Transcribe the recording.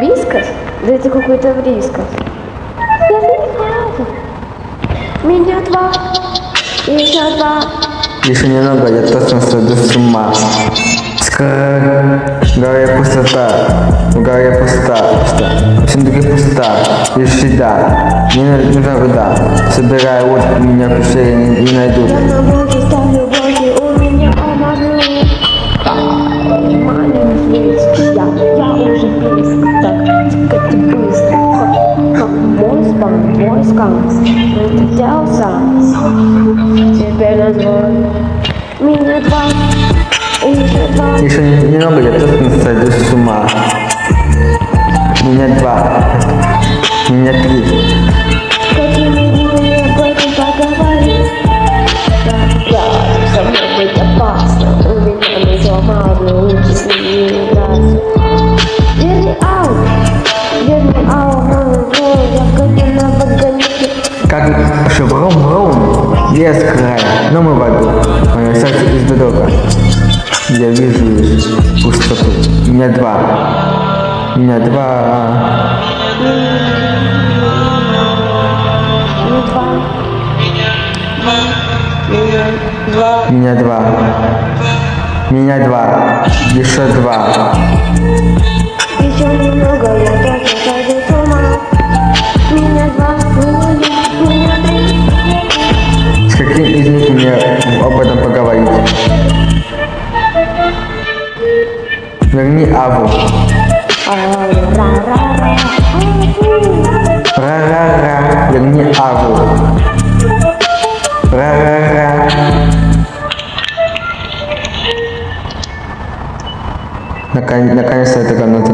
Вискас? Да это какой-то вискас. Я не Меня два. Еще два. Еще немного, я точно сойду с ума. В пустота. В пустота. Пусто. В пустота. Лишь всегда. Мне нужна вода. Собираю вот меня в пещере не найдут. Скам. Прилетелся. Теперь назвал. Меня два. Еще два. Еще немного, я точно сойду с ума. Меня два. Меня три. Да, со мной быть опасно У меня не сломал, лучше Сердце из бедока. Я вижу пустоту. Два. Меня Два, меня два Меня два. Меня два. Еще два. этом поговорить? Верни Аву. Ра-ра-ра Ра-ра-ра. Верни Аву. Ра-ра-ра. Наконец- Наконец-то эта комната